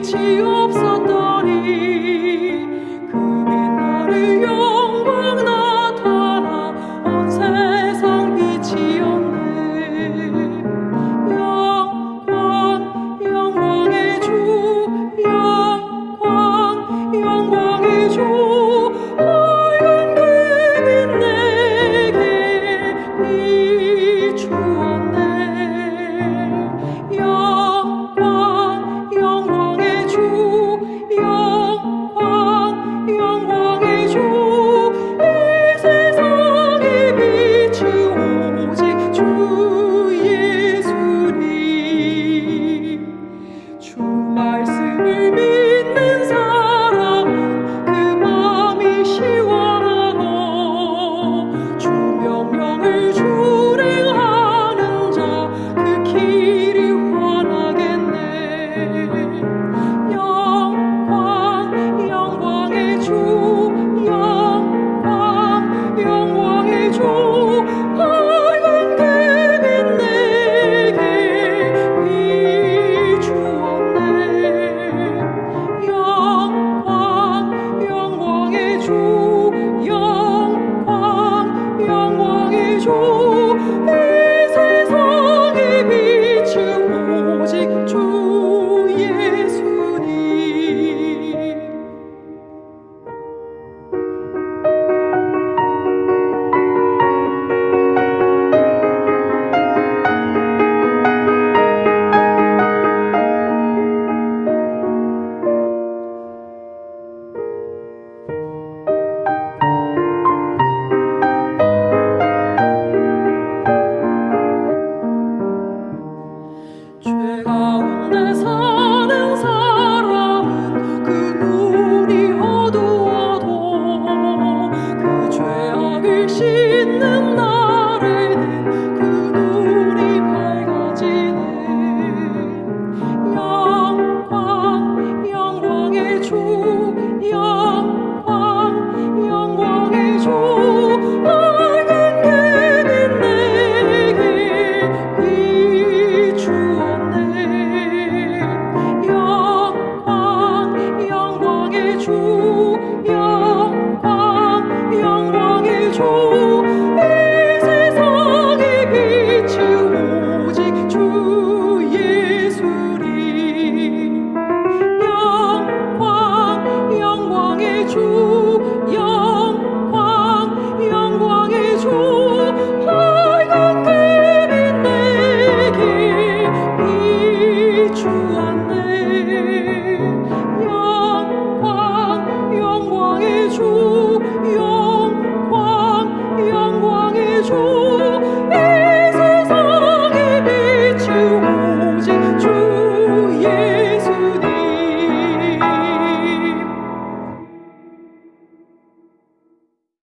빛이 없었더니 그 빛나를 영광 나타나 온 세상 빛이었네. 주. 죄 가운데 살